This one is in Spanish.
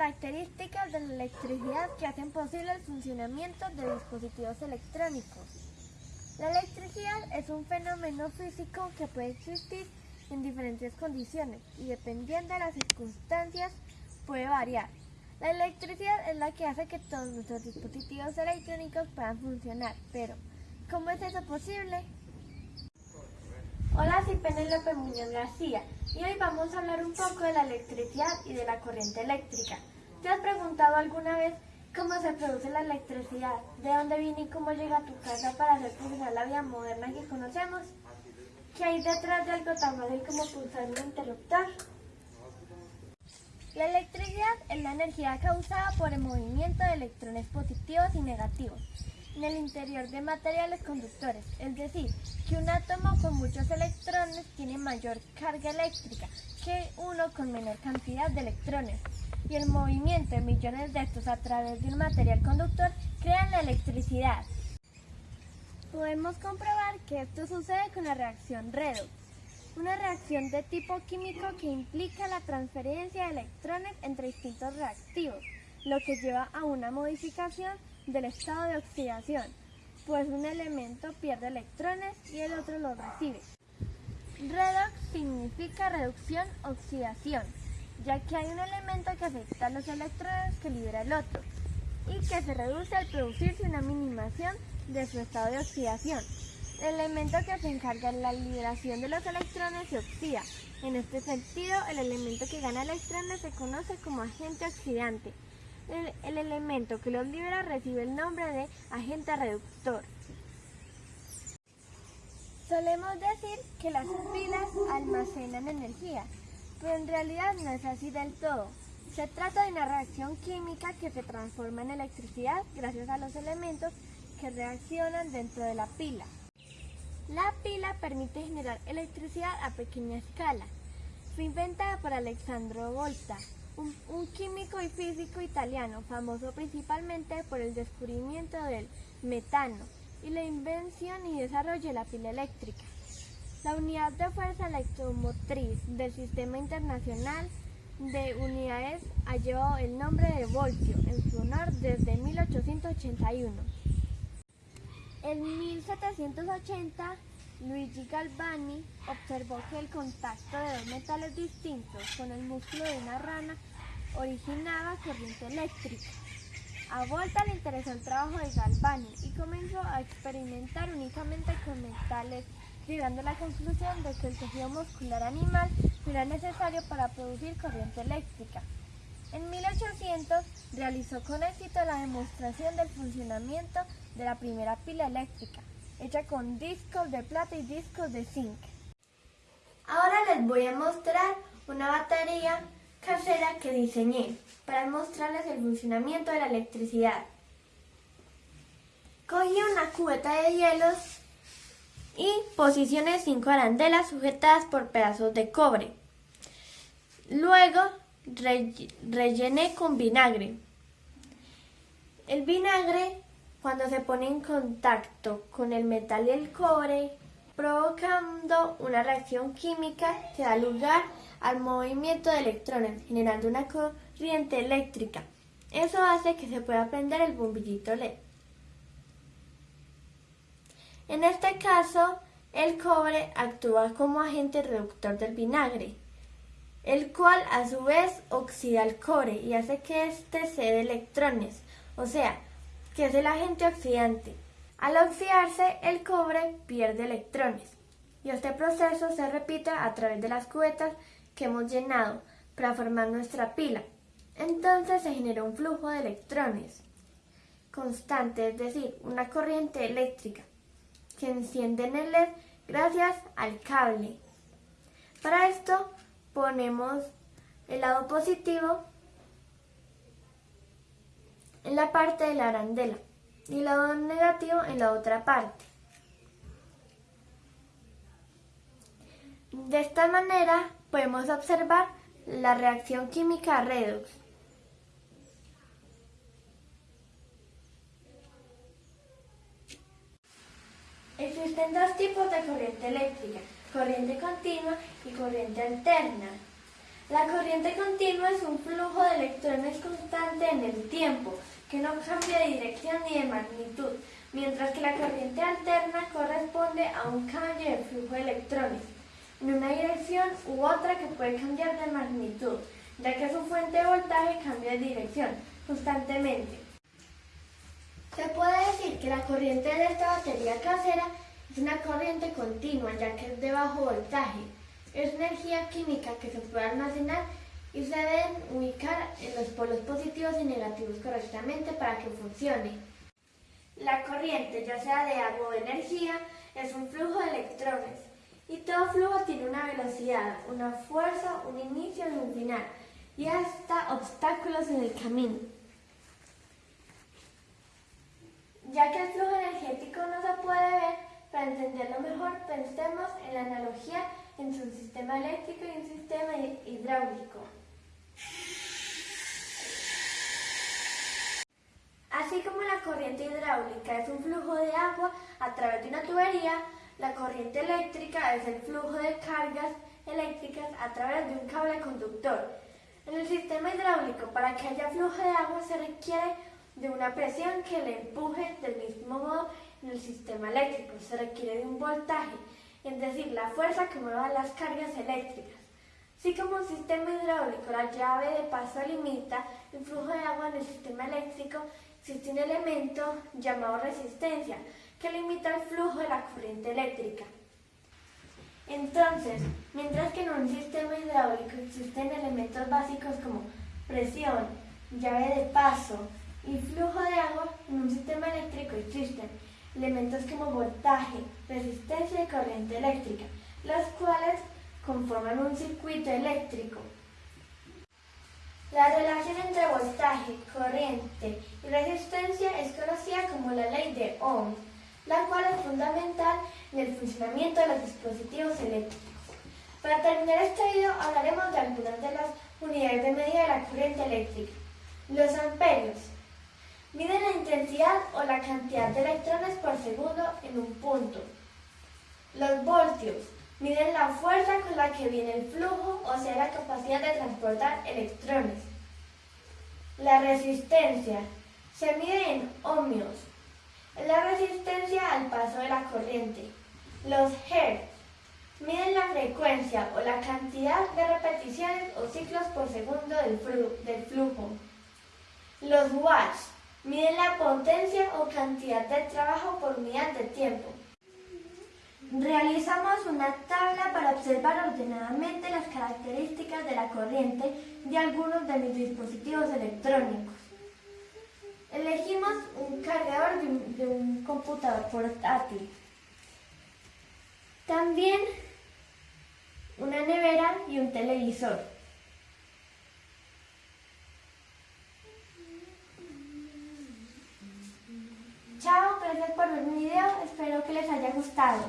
características de la electricidad que hacen posible el funcionamiento de dispositivos electrónicos. La electricidad es un fenómeno físico que puede existir en diferentes condiciones y dependiendo de las circunstancias puede variar. La electricidad es la que hace que todos nuestros dispositivos electrónicos puedan funcionar, pero ¿cómo es eso posible? Hola, soy Penélope Muñoz García y hoy vamos a hablar un poco de la electricidad y de la corriente eléctrica. ¿Te has preguntado alguna vez cómo se produce la electricidad? ¿De dónde viene y cómo llega a tu casa para hacer funcionar la vida moderna que conocemos? ¿Qué hay detrás de algo tan fácil como pulsar un interruptor? La electricidad es la energía causada por el movimiento de electrones positivos y negativos en el interior de materiales conductores, es decir, que un átomo con muchos electrones tiene mayor carga eléctrica que uno con menor cantidad de electrones, y el movimiento de millones de estos a través de un material conductor crean la electricidad. Podemos comprobar que esto sucede con la reacción redox, una reacción de tipo químico que implica la transferencia de electrones entre distintos reactivos, lo que lleva a una modificación del estado de oxidación, pues un elemento pierde electrones y el otro los recibe. Redox significa reducción-oxidación, ya que hay un elemento que afecta a los electrones que libera el otro y que se reduce al producirse una minimación de su estado de oxidación. El elemento que se encarga de la liberación de los electrones se oxida. En este sentido, el elemento que gana electrones se conoce como agente oxidante. El, el elemento que los libera recibe el nombre de agente reductor. Solemos decir que las pilas almacenan energía, pero en realidad no es así del todo. Se trata de una reacción química que se transforma en electricidad gracias a los elementos que reaccionan dentro de la pila. La pila permite generar electricidad a pequeña escala. Fue inventada por Alessandro Volta, un, químico y físico italiano famoso principalmente por el descubrimiento del metano y la invención y desarrollo de la pila eléctrica. La unidad de fuerza electromotriz del Sistema Internacional de Unidades ha llevado el nombre de voltio en su honor desde 1881. En 1780, Luigi Galvani observó que el contacto de dos metales distintos con el músculo de una rana originaba corriente eléctrica. A Volta le interesó el trabajo de Galvani y comenzó a experimentar únicamente con metales, llegando a la conclusión de que el tejido muscular animal era necesario para producir corriente eléctrica. En 1800 realizó con éxito la demostración del funcionamiento de la primera pila eléctrica, hecha con discos de plata y discos de zinc. Ahora les voy a mostrar una batería casera que diseñé para mostrarles el funcionamiento de la electricidad. Cogí una cubeta de hielos y posicioné cinco arandelas sujetadas por pedazos de cobre. Luego rellené con vinagre. El vinagre, cuando se pone en contacto con el metal y el cobre, provocando una reacción química que da lugar al movimiento de electrones, generando una corriente eléctrica. Eso hace que se pueda prender el bombillito LED. En este caso, el cobre actúa como agente reductor del vinagre, el cual a su vez oxida el cobre y hace que éste cede electrones, o sea, que es el agente oxidante. Al oxidarse, el cobre pierde electrones y este proceso se repite a través de las cubetas que hemos llenado para formar nuestra pila. Entonces se genera un flujo de electrones constante, es decir, una corriente eléctrica que enciende en el LED gracias al cable. Para esto ponemos el lado positivo en la parte de la arandela y el lado negativo en la otra parte. De esta manera podemos observar la reacción química redox. Existen dos tipos de corriente eléctrica, corriente continua y corriente alterna. La corriente continua es un flujo de electrones constante en el tiempo, que no cambia de dirección ni de magnitud, mientras que la corriente alterna corresponde a un cambio de flujo de electrones en una dirección u otra que puede cambiar de magnitud, ya que su fuente de voltaje cambia de dirección constantemente. Se puede decir que la corriente de esta batería casera es una corriente continua, ya que es de bajo voltaje. Es energía química que se puede almacenar y se deben ubicar en los polos positivos y negativos correctamente para que funcione. La corriente, ya sea de agua o energía, es un flujo de electrones y todo flujo tiene una velocidad, una fuerza, un inicio y un final y hasta obstáculos en el camino. Ya que el flujo energético no se puede ver, para entenderlo mejor pensemos en la analogía entre un sistema eléctrico y un sistema hidráulico. Así como la corriente hidráulica es un flujo de agua a través de una tubería, la corriente eléctrica es el flujo de cargas eléctricas a través de un cable conductor. En el sistema hidráulico, para que haya flujo de agua se requiere de una presión que le empuje del mismo modo en el sistema eléctrico. Se requiere de un voltaje, es decir, la fuerza que mueva las cargas eléctricas. Así como un sistema hidráulico, la llave de paso limita el flujo de agua en el sistema eléctrico, existe un elemento llamado resistencia, que limita el flujo de la corriente eléctrica. Entonces, mientras que en un sistema hidráulico existen elementos básicos como presión, llave de paso, y flujo de agua en un sistema eléctrico existen elementos como voltaje, resistencia y corriente eléctrica, los cuales conforman un circuito eléctrico. La relación entre voltaje, corriente y resistencia es conocida como la ley de Ohm, la cual es fundamental en el funcionamiento de los dispositivos eléctricos. Para terminar este video hablaremos de algunas de las unidades de medida de la corriente eléctrica. Los amperios, Miden la intensidad o la cantidad de electrones por segundo en un punto. Los voltios miden la fuerza con la que viene el flujo, o sea, la capacidad de transportar electrones. La resistencia se mide en ohmios. Es la resistencia al paso de la corriente. Los hertz miden la frecuencia o la cantidad de repeticiones o ciclos por segundo del, flujo. Los watts Miden la potencia o cantidad de trabajo por unidad de tiempo. Realizamos una tabla para observar ordenadamente las características de la corriente de algunos de mis dispositivos electrónicos. Elegimos un cargador de un, de un computador portátil. También una nevera y un televisor. Chao, gracias por ver mi video, espero que les haya gustado.